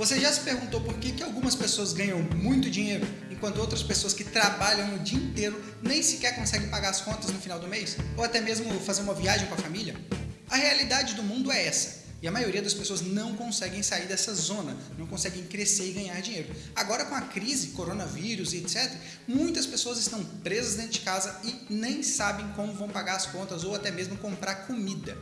Você já se perguntou por que, que algumas pessoas ganham muito dinheiro, enquanto outras pessoas que trabalham o dia inteiro nem sequer conseguem pagar as contas no final do mês? Ou até mesmo fazer uma viagem com a família? A realidade do mundo é essa. E a maioria das pessoas não conseguem sair dessa zona, não conseguem crescer e ganhar dinheiro. Agora, com a crise, coronavírus e etc., muitas pessoas estão presas dentro de casa e nem sabem como vão pagar as contas ou até mesmo comprar comida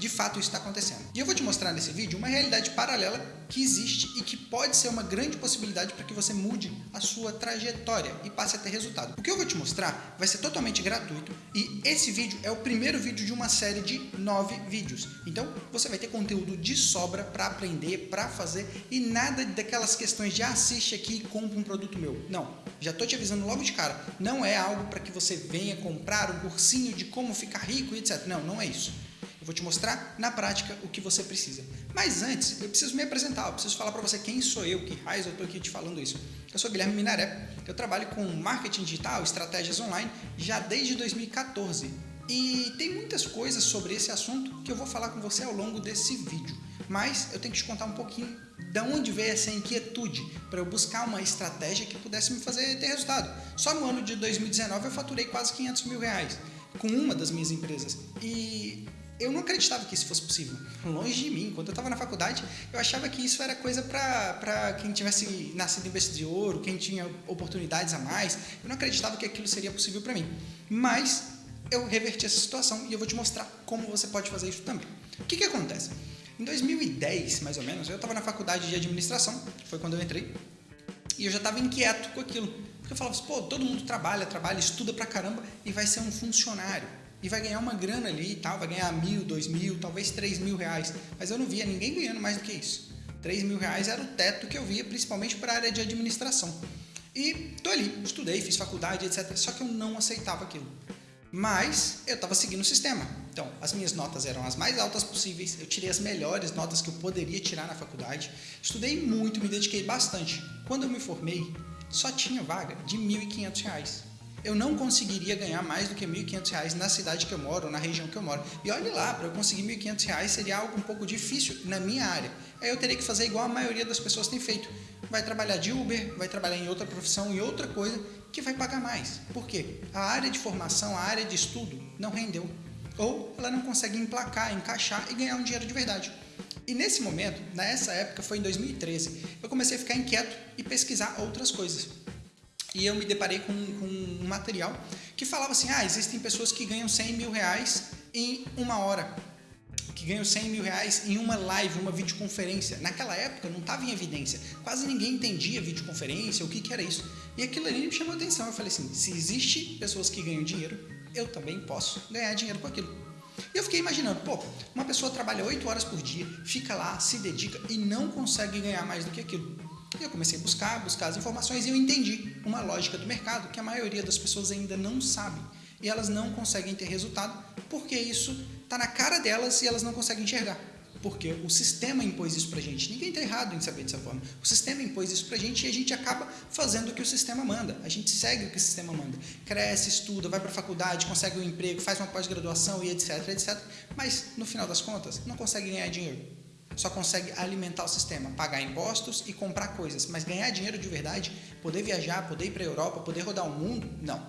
de fato isso está acontecendo. E eu vou te mostrar nesse vídeo uma realidade paralela que existe e que pode ser uma grande possibilidade para que você mude a sua trajetória e passe a ter resultado. O que eu vou te mostrar vai ser totalmente gratuito e esse vídeo é o primeiro vídeo de uma série de nove vídeos. Então você vai ter conteúdo de sobra para aprender, para fazer e nada daquelas questões de assiste aqui e compra um produto meu. Não, já estou te avisando logo de cara, não é algo para que você venha comprar um cursinho de como ficar rico e etc. Não, não é isso. Eu vou te mostrar na prática o que você precisa. Mas antes, eu preciso me apresentar, eu preciso falar para você quem sou eu, que raiz eu estou aqui te falando isso. Eu sou Guilherme Minaré, eu trabalho com marketing digital, estratégias online, já desde 2014. E tem muitas coisas sobre esse assunto que eu vou falar com você ao longo desse vídeo. Mas eu tenho que te contar um pouquinho de onde veio essa inquietude para eu buscar uma estratégia que pudesse me fazer ter resultado. Só no ano de 2019 eu faturei quase 500 mil reais com uma das minhas empresas. E eu não acreditava que isso fosse possível. Longe de mim. Quando eu estava na faculdade, eu achava que isso era coisa para quem tivesse nascido em berço de ouro, quem tinha oportunidades a mais. Eu não acreditava que aquilo seria possível para mim. Mas eu reverti essa situação e eu vou te mostrar como você pode fazer isso também. O que, que acontece? Em 2010, mais ou menos, eu estava na faculdade de administração, foi quando eu entrei, e eu já estava inquieto com aquilo. Porque eu falava assim, pô, todo mundo trabalha, trabalha, estuda pra caramba e vai ser um funcionário e vai ganhar uma grana ali e tal, vai ganhar mil, dois mil, talvez três mil reais. Mas eu não via ninguém ganhando mais do que isso. Três mil reais era o teto que eu via, principalmente para a área de administração. E tô ali, estudei, fiz faculdade, etc. Só que eu não aceitava aquilo. Mas eu estava seguindo o sistema. Então, as minhas notas eram as mais altas possíveis, eu tirei as melhores notas que eu poderia tirar na faculdade, estudei muito, me dediquei bastante. Quando eu me formei, só tinha vaga de R$ 1.500 eu não conseguiria ganhar mais do que R$ 1.500 na cidade que eu moro, na região que eu moro. E olhe lá, para eu conseguir R$ 1.500 seria algo um pouco difícil na minha área. Aí eu teria que fazer igual a maioria das pessoas tem feito. Vai trabalhar de Uber, vai trabalhar em outra profissão, em outra coisa, que vai pagar mais. Por quê? A área de formação, a área de estudo não rendeu. Ou ela não consegue emplacar, encaixar e ganhar um dinheiro de verdade. E nesse momento, nessa época, foi em 2013, eu comecei a ficar inquieto e pesquisar outras coisas e eu me deparei com, com, um material que falava assim, ah, existem pessoas que ganham 100 mil reais em uma hora, que ganham 100 mil reais em uma live, uma videoconferência. Naquela época não estava em evidência, quase ninguém entendia videoconferência, o que, que era isso. E aquilo ali me chamou a atenção, eu falei assim, se existe pessoas que ganham dinheiro, eu também posso ganhar dinheiro com aquilo. E eu fiquei imaginando, pô, uma pessoa trabalha 8 horas por dia, fica lá, se dedica e não consegue ganhar mais do que aquilo. E eu comecei a buscar, buscar as informações e eu entendi uma lógica do mercado que a maioria das pessoas ainda não sabe. E elas não conseguem ter resultado porque isso está na cara delas e elas não conseguem enxergar. Porque o sistema impôs isso pra gente. Ninguém está errado em saber dessa forma. O sistema impôs isso pra gente e a gente acaba fazendo o que o sistema manda. A gente segue o que o sistema manda. Cresce, estuda, vai para a faculdade, consegue um emprego, faz uma pós-graduação e etc, etc. Mas, no final das contas, não consegue ganhar dinheiro só consegue alimentar o sistema, pagar impostos e comprar coisas, mas ganhar dinheiro de verdade, poder viajar, poder ir para a Europa, poder rodar o mundo, não.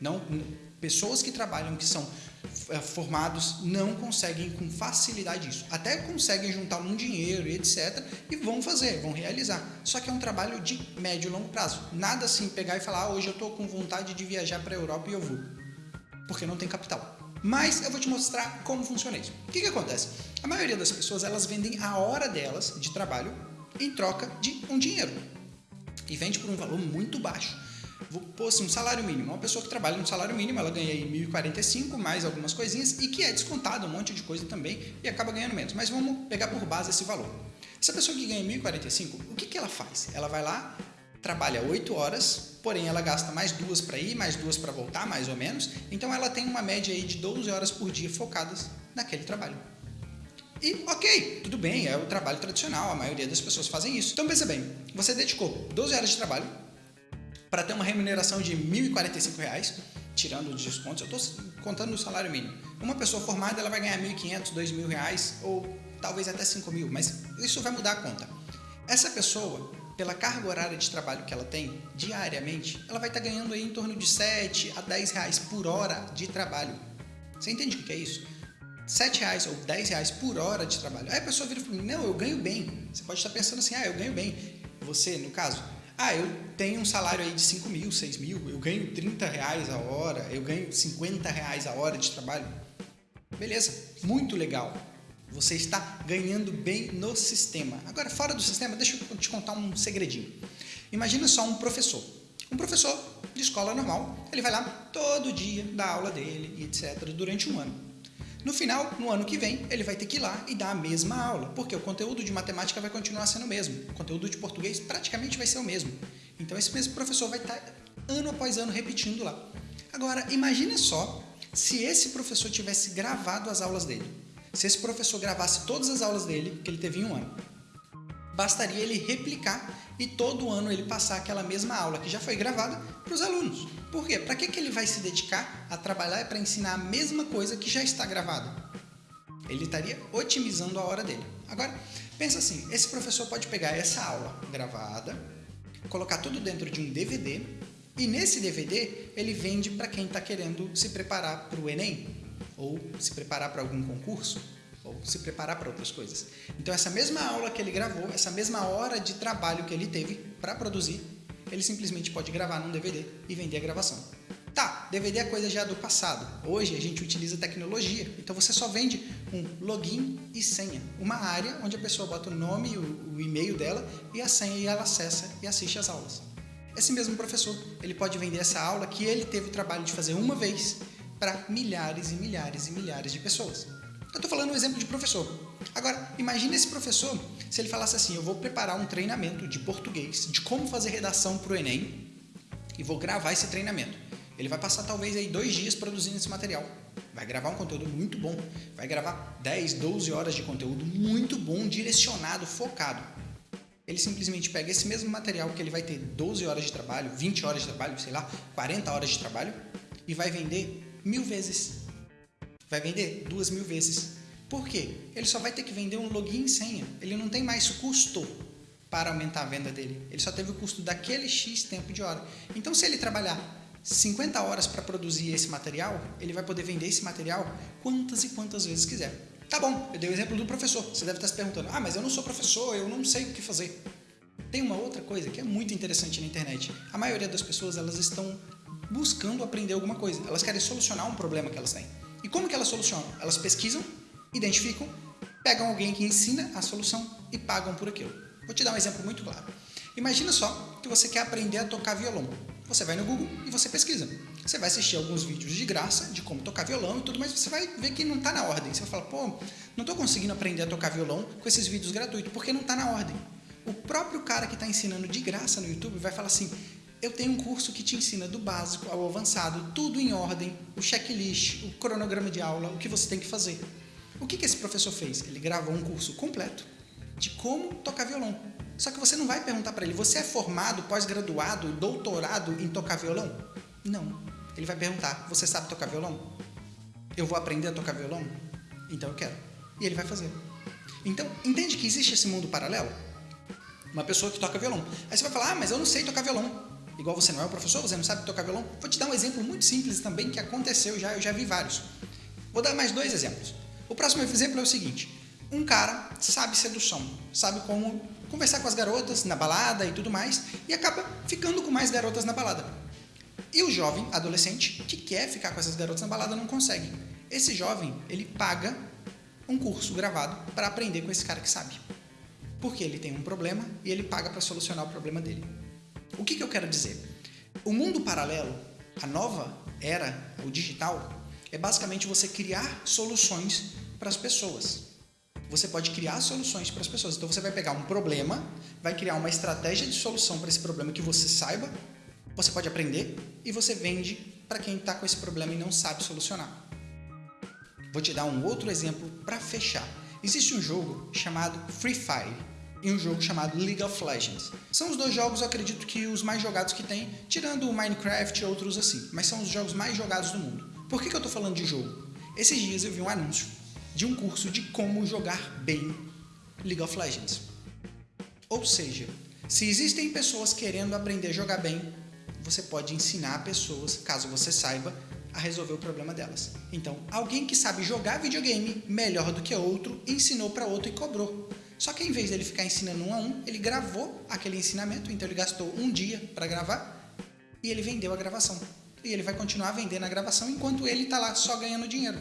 não. Pessoas que trabalham, que são é, formados, não conseguem com facilidade isso. Até conseguem juntar um dinheiro e etc. e vão fazer, vão realizar. Só que é um trabalho de médio e longo prazo. Nada assim pegar e falar, ah, hoje eu estou com vontade de viajar para a Europa e eu vou. Porque não tem capital. Mas eu vou te mostrar como funciona isso. O que, que acontece? A maioria das pessoas elas vendem a hora delas de trabalho em troca de um dinheiro. E vende por um valor muito baixo. Pôr assim, um salário mínimo. Uma pessoa que trabalha no salário mínimo, ela ganha aí 1.045, mais algumas coisinhas, e que é descontado um monte de coisa também, e acaba ganhando menos. Mas vamos pegar por base esse valor. Essa pessoa que ganha 1.045, o que, que ela faz? Ela vai lá, trabalha 8 horas, porém ela gasta mais duas para ir, mais duas para voltar, mais ou menos. Então ela tem uma média aí de 12 horas por dia focadas naquele trabalho. E ok, tudo bem, é o trabalho tradicional, a maioria das pessoas fazem isso. Então pensa bem, você dedicou 12 horas de trabalho para ter uma remuneração de R$ 1.045, tirando os descontos, eu estou contando o salário mínimo. Uma pessoa formada ela vai ganhar R$ 1.500, R$ 2.000 ou talvez até R$ 5.000, mas isso vai mudar a conta. Essa pessoa, pela carga horária de trabalho que ela tem diariamente, ela vai estar ganhando aí em torno de 7 a 10 reais por hora de trabalho. Você entende o que é isso? 7 reais ou 10 reais por hora de trabalho. Aí a pessoa vira e fala, não, eu ganho bem. Você pode estar pensando assim, ah, eu ganho bem. Você, no caso, ah, eu tenho um salário aí de 5 mil, 6 mil, eu ganho 30 reais a hora, eu ganho 50 reais a hora de trabalho. Beleza, muito legal. Você está ganhando bem no sistema. Agora, fora do sistema, deixa eu te contar um segredinho. Imagina só um professor. Um professor de escola normal, ele vai lá todo dia dar aula dele etc. durante um ano. No final, no ano que vem, ele vai ter que ir lá e dar a mesma aula, porque o conteúdo de matemática vai continuar sendo o mesmo, o conteúdo de português praticamente vai ser o mesmo. Então esse mesmo professor vai estar ano após ano repetindo lá. Agora, imagine só se esse professor tivesse gravado as aulas dele. Se esse professor gravasse todas as aulas dele, que ele teve em um ano, bastaria ele replicar e todo ano ele passar aquela mesma aula que já foi gravada para os alunos. Por quê? Para que, que ele vai se dedicar a trabalhar para ensinar a mesma coisa que já está gravada? Ele estaria otimizando a hora dele. Agora, pensa assim, esse professor pode pegar essa aula gravada, colocar tudo dentro de um DVD e nesse DVD ele vende para quem está querendo se preparar para o Enem ou se preparar para algum concurso ou se preparar para outras coisas. Então, essa mesma aula que ele gravou, essa mesma hora de trabalho que ele teve para produzir, ele simplesmente pode gravar num DVD e vender a gravação. Tá, DVD é coisa já do passado. Hoje a gente utiliza tecnologia, então você só vende um login e senha, uma área onde a pessoa bota o nome, o, o e-mail dela e a senha e ela acessa e assiste as aulas. Esse mesmo professor, ele pode vender essa aula que ele teve o trabalho de fazer uma vez para milhares e milhares e milhares de pessoas. Eu estou falando um exemplo de professor. Agora, imagine esse professor se ele falasse assim: eu vou preparar um treinamento de português, de como fazer redação para o Enem, e vou gravar esse treinamento. Ele vai passar talvez aí dois dias produzindo esse material. Vai gravar um conteúdo muito bom. Vai gravar 10, 12 horas de conteúdo muito bom, direcionado, focado. Ele simplesmente pega esse mesmo material que ele vai ter 12 horas de trabalho, 20 horas de trabalho, sei lá, 40 horas de trabalho, e vai vender mil vezes vai vender duas mil vezes. Por quê? Ele só vai ter que vender um login e senha. Ele não tem mais custo para aumentar a venda dele. Ele só teve o custo daquele X tempo de hora. Então, se ele trabalhar 50 horas para produzir esse material, ele vai poder vender esse material quantas e quantas vezes quiser. Tá bom, eu dei o exemplo do professor. Você deve estar se perguntando: ah, mas eu não sou professor, eu não sei o que fazer. Tem uma outra coisa que é muito interessante na internet. A maioria das pessoas elas estão buscando aprender alguma coisa. Elas querem solucionar um problema que elas têm. E como que elas solucionam? Elas pesquisam, identificam, pegam alguém que ensina a solução e pagam por aquilo. Vou te dar um exemplo muito claro. Imagina só que você quer aprender a tocar violão. Você vai no Google e você pesquisa. Você vai assistir alguns vídeos de graça de como tocar violão e tudo, mas você vai ver que não está na ordem. Você vai falar, pô, não estou conseguindo aprender a tocar violão com esses vídeos gratuitos, porque não está na ordem. O próprio cara que está ensinando de graça no YouTube vai falar assim: eu tenho um curso que te ensina do básico ao avançado, tudo em ordem, o checklist, o cronograma de aula, o que você tem que fazer. O que, que esse professor fez? Ele gravou um curso completo de como tocar violão. Só que você não vai perguntar para ele, você é formado, pós-graduado, doutorado em tocar violão? Não. Ele vai perguntar, você sabe tocar violão? Eu vou aprender a tocar violão? Então eu quero. E ele vai fazer. Então, entende que existe esse mundo paralelo? Uma pessoa que toca violão. Aí você vai falar, ah, mas eu não sei tocar violão igual você não é o professor, você não sabe tocar violão. Vou te dar um exemplo muito simples também que aconteceu já, eu já vi vários. Vou dar mais dois exemplos. O próximo exemplo é o seguinte: um cara sabe sedução, sabe como conversar com as garotas na balada e tudo mais, e acaba ficando com mais garotas na balada. E o jovem, adolescente, que quer ficar com essas garotas na balada não consegue. Esse jovem, ele paga um curso gravado para aprender com esse cara que sabe. Porque ele tem um problema e ele paga para solucionar o problema dele. O que, que eu quero dizer? O mundo paralelo, a nova era, o digital, é basicamente você criar soluções para as pessoas. Você pode criar soluções para as pessoas. Então você vai pegar um problema, vai criar uma estratégia de solução para esse problema que você saiba, você pode aprender e você vende para quem está com esse problema e não sabe solucionar. Vou te dar um outro exemplo para fechar. Existe um jogo chamado Free Fire e um jogo chamado League of Legends. São os dois jogos, acredito que os mais jogados que tem, tirando o Minecraft e outros assim, mas são os jogos mais jogados do mundo. Por que, que eu estou falando de jogo? Esses dias eu vi um anúncio de um curso de como jogar bem League of Legends. Ou seja, se existem pessoas querendo aprender a jogar bem, você pode ensinar pessoas, caso você saiba, a resolver o problema delas. Então, alguém que sabe jogar videogame melhor do que outro, ensinou para outro e cobrou. Só que em vez dele ficar ensinando um a um, ele gravou aquele ensinamento, então ele gastou um dia para gravar e ele vendeu a gravação. E ele vai continuar vendendo a gravação enquanto ele está lá só ganhando dinheiro.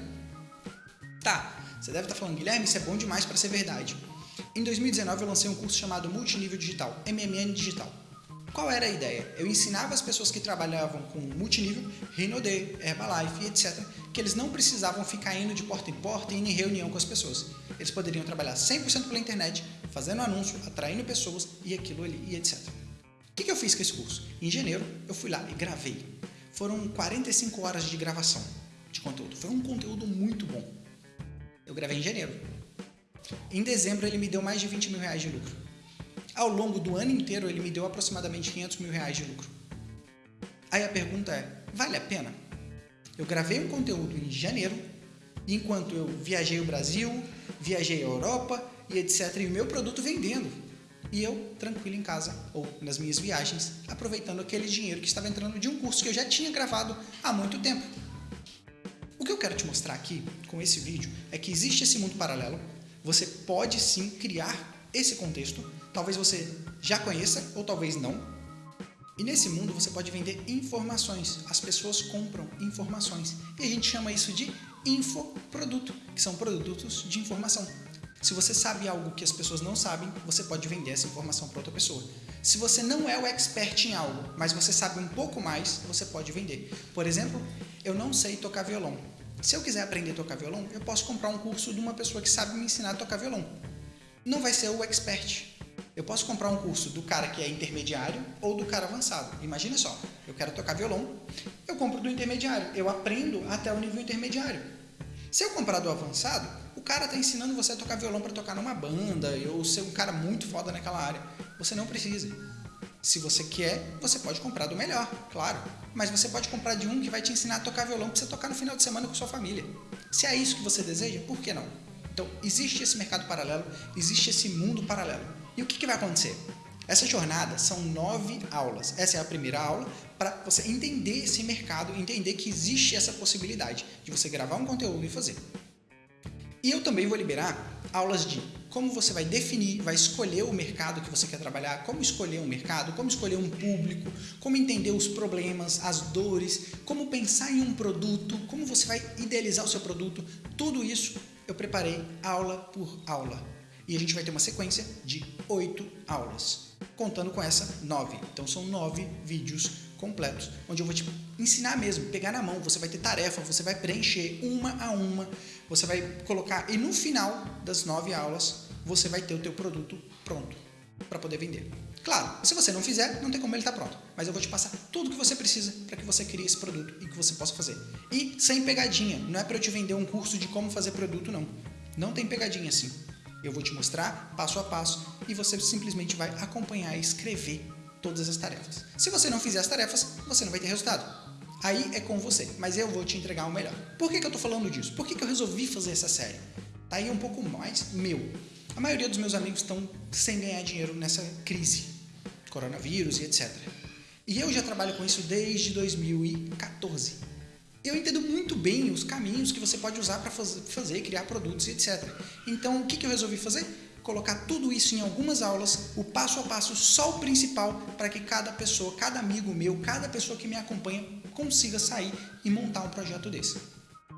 Tá, você deve estar tá falando, Guilherme, isso é bom demais para ser verdade. Em 2019 eu lancei um curso chamado Multinível Digital, MMN Digital. Qual era a ideia? Eu ensinava as pessoas que trabalhavam com multinível, Renaudet, Herbalife, etc., que eles não precisavam ficar indo de porta em porta e indo em reunião com as pessoas. Eles poderiam trabalhar 100% pela internet, fazendo anúncio, atraindo pessoas e aquilo ali e etc. O que, que eu fiz com esse curso? Em janeiro, eu fui lá e gravei. Foram 45 horas de gravação de conteúdo. Foi um conteúdo muito bom. Eu gravei em janeiro. Em dezembro, ele me deu mais de 20 mil reais de lucro. Ao longo do ano inteiro, ele me deu aproximadamente 500 mil reais de lucro. Aí a pergunta é: vale a pena? Eu gravei um conteúdo em janeiro, enquanto eu viajei o Brasil, viajei a Europa e etc. E o meu produto vendendo. E eu, tranquilo em casa ou nas minhas viagens, aproveitando aquele dinheiro que estava entrando de um curso que eu já tinha gravado há muito tempo. O que eu quero te mostrar aqui com esse vídeo é que existe esse mundo paralelo. Você pode sim criar esse contexto talvez você já conheça ou talvez não. E nesse mundo você pode vender informações. As pessoas compram informações. E a gente chama isso de infoproduto, que são produtos de informação. Se você sabe algo que as pessoas não sabem, você pode vender essa informação para outra pessoa. Se você não é o expert em algo, mas você sabe um pouco mais, você pode vender. Por exemplo, eu não sei tocar violão. Se eu quiser aprender a tocar violão, eu posso comprar um curso de uma pessoa que sabe me ensinar a tocar violão. Não vai ser o expert, eu posso comprar um curso do cara que é intermediário ou do cara avançado. Imagina só, eu quero tocar violão, eu compro do intermediário, eu aprendo até o nível intermediário. Se eu comprar do avançado, o cara está ensinando você a tocar violão para tocar numa banda ou ser um cara muito foda naquela área. Você não precisa. Se você quer, você pode comprar do melhor, claro. Mas você pode comprar de um que vai te ensinar a tocar violão para você tocar no final de semana com sua família. Se é isso que você deseja, por que não? Então, existe esse mercado paralelo, existe esse mundo paralelo. E o que, que vai acontecer? Essa jornada são nove aulas. Essa é a primeira aula para você entender esse mercado, entender que existe essa possibilidade de você gravar um conteúdo e fazer. E eu também vou liberar aulas de como você vai definir, vai escolher o mercado que você quer trabalhar, como escolher um mercado, como escolher um público, como entender os problemas, as dores, como pensar em um produto, como você vai idealizar o seu produto. Tudo isso eu preparei aula por aula e a gente vai ter uma sequência de oito aulas, contando com essa nove. Então são nove vídeos completos, onde eu vou te ensinar mesmo, pegar na mão, você vai ter tarefa, você vai preencher uma a uma, você vai colocar e no final das nove aulas você vai ter o teu produto pronto para poder vender. Claro, se você não fizer, não tem como ele estar tá pronto, mas eu vou te passar tudo que você precisa para que você crie esse produto e que você possa fazer. E sem pegadinha, não é para eu te vender um curso de como fazer produto não. Não tem pegadinha assim. Eu vou te mostrar passo a passo e você simplesmente vai acompanhar e escrever todas as tarefas. Se você não fizer as tarefas, você não vai ter resultado. Aí é com você, mas eu vou te entregar o melhor. Por que, que eu estou falando disso? Por que, que eu resolvi fazer essa série? Tá aí um pouco mais meu. A maioria dos meus amigos estão sem ganhar dinheiro nessa crise, coronavírus e etc. E eu já trabalho com isso desde 2014 eu entendo muito bem os caminhos que você pode usar para fazer, criar produtos e etc. Então, o que, que eu resolvi fazer? Colocar tudo isso em algumas aulas, o passo a passo, só o principal, para que cada pessoa, cada amigo meu, cada pessoa que me acompanha consiga sair e montar um projeto desse.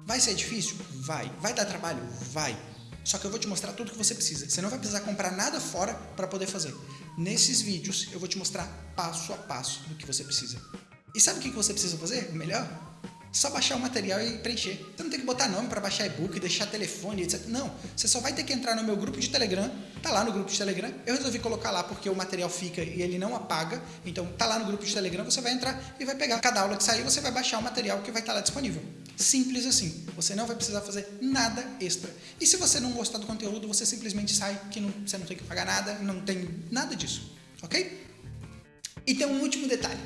Vai ser difícil? Vai. Vai dar trabalho? Vai. Só que eu vou te mostrar tudo que você precisa. Você não vai precisar comprar nada fora para poder fazer. Nesses vídeos eu vou te mostrar passo a passo do que você precisa. E sabe o que você precisa fazer? Melhor? Só baixar o material e preencher. Você não tem que botar nome para baixar e-book, deixar telefone, etc. Não, você só vai ter que entrar no meu grupo de Telegram, tá lá no grupo de Telegram. Eu resolvi colocar lá porque o material fica e ele não apaga. Então tá lá no grupo de Telegram, você vai entrar e vai pegar cada aula que sair, você vai baixar o material que vai estar tá lá disponível. Simples assim. Você não vai precisar fazer nada extra. E se você não gostar do conteúdo, você simplesmente sai que não, você não tem que pagar nada, não tem nada disso. OK? E tem um último detalhe.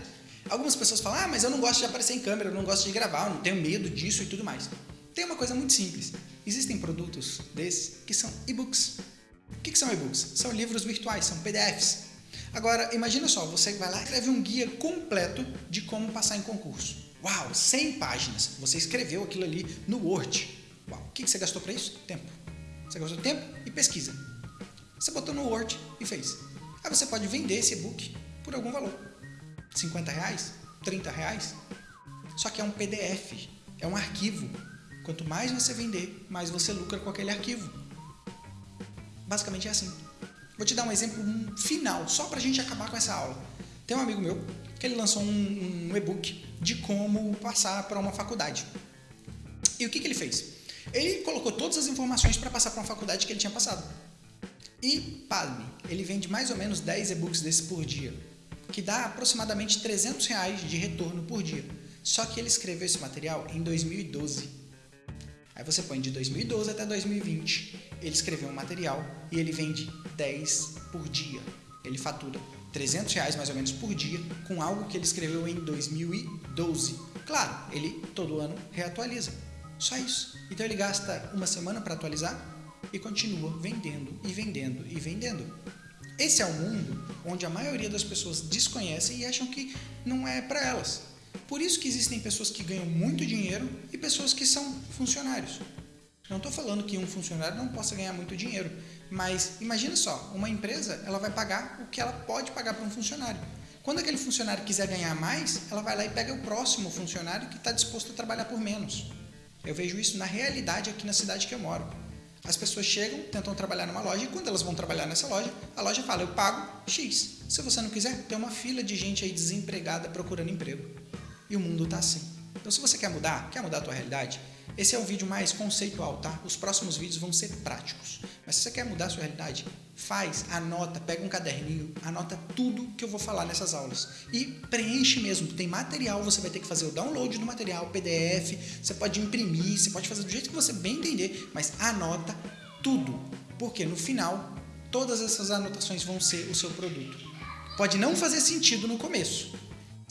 Algumas pessoas falam, ah, mas eu não gosto de aparecer em câmera, eu não gosto de gravar, eu não tenho medo disso e tudo mais. Tem uma coisa muito simples. Existem produtos desses que são e-books. O que são e-books? São livros virtuais, são PDFs. Agora, imagina só, você vai lá e escreve um guia completo de como passar em concurso. Uau, 100 páginas. Você escreveu aquilo ali no Word. Uau, o que você gastou para isso? Tempo. Você gastou tempo e pesquisa. Você botou no Word e fez. Aí você pode vender esse e-book por algum valor. 50 reais? 30 reais? Só que é um PDF, é um arquivo. Quanto mais você vender, mais você lucra com aquele arquivo. Basicamente é assim. Vou te dar um exemplo final, só para a gente acabar com essa aula. Tem um amigo meu que ele lançou um, um e-book de como passar para uma faculdade. E o que, que ele fez? Ele colocou todas as informações para passar para uma faculdade que ele tinha passado. E, padre, ele vende mais ou menos 10 e-books desse por dia, que dá aproximadamente 300 reais de retorno por dia. Só que ele escreveu esse material em 2012. Aí você põe de 2012 até 2020. Ele escreveu um material e ele vende 10 por dia. Ele fatura 300 reais mais ou menos por dia com algo que ele escreveu em 2012. Claro, ele todo ano reatualiza. Só isso. Então ele gasta uma semana para atualizar e continua vendendo e vendendo e vendendo. Esse é o mundo onde a maioria das pessoas desconhecem e acham que não é para elas. Por isso que existem pessoas que ganham muito dinheiro e pessoas que são funcionários. Não estou falando que um funcionário não possa ganhar muito dinheiro, mas imagine só, uma empresa ela vai pagar o que ela pode pagar para um funcionário. Quando aquele funcionário quiser ganhar mais, ela vai lá e pega o próximo funcionário que está disposto a trabalhar por menos. Eu vejo isso na realidade aqui na cidade que eu moro. As pessoas chegam, tentam trabalhar numa loja e quando elas vão trabalhar nessa loja, a loja fala: eu pago X. Se você não quiser, tem uma fila de gente aí desempregada procurando emprego. E o mundo está assim. Então, se você quer mudar, quer mudar a tua realidade, esse é o vídeo mais conceitual, tá? Os próximos vídeos vão ser práticos. Mas se você quer mudar a sua realidade, faz, anota, pega um caderninho, anota tudo que eu vou falar nessas aulas. E preenche mesmo. Tem material, você vai ter que fazer o download do material, PDF, você pode imprimir, você pode fazer do jeito que você bem entender, mas anota tudo. Porque no final, todas essas anotações vão ser o seu produto. Pode não fazer sentido no começo,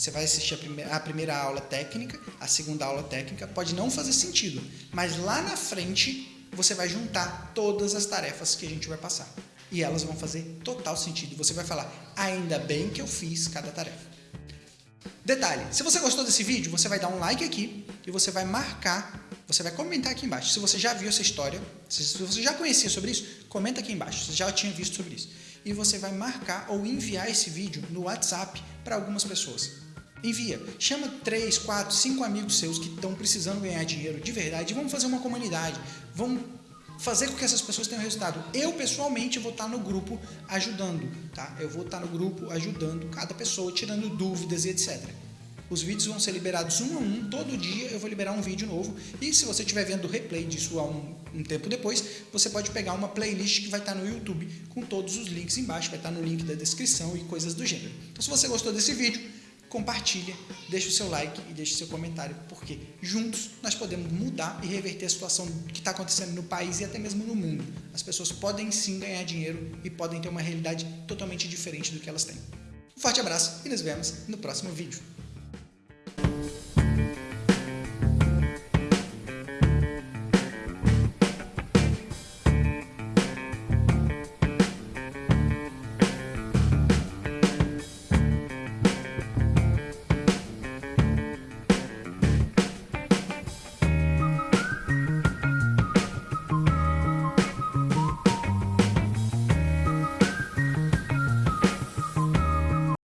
você vai assistir a primeira, a primeira aula técnica, a segunda aula técnica, pode não fazer sentido, mas lá na frente você vai juntar todas as tarefas que a gente vai passar. E elas vão fazer total sentido. Você vai falar, ainda bem que eu fiz cada tarefa. Detalhe, se você gostou desse vídeo, você vai dar um like aqui e você vai marcar, você vai comentar aqui embaixo. Se você já viu essa história, se você já conhecia sobre isso, comenta aqui embaixo, se já tinha visto sobre isso. E você vai marcar ou enviar esse vídeo no WhatsApp para algumas pessoas. Envia. Chama três, quatro, cinco amigos seus que estão precisando ganhar dinheiro de verdade e vamos fazer uma comunidade. Vamos fazer com que essas pessoas tenham resultado. Eu, pessoalmente, vou estar no grupo ajudando, tá? Eu vou estar no grupo ajudando cada pessoa, tirando dúvidas e etc. Os vídeos vão ser liberados um a um, todo dia eu vou liberar um vídeo novo. E se você estiver vendo o replay disso há um, um, tempo depois, você pode pegar uma playlist que vai estar no YouTube com todos os links embaixo, vai estar no link da descrição e coisas do gênero. Então, se você gostou desse vídeo, compartilha, deixa o seu like e deixa o seu comentário, porque juntos nós podemos mudar e reverter a situação que está acontecendo no país e até mesmo no mundo. As pessoas podem sim ganhar dinheiro e podem ter uma realidade totalmente diferente do que elas têm. Um forte abraço e nos vemos no próximo vídeo.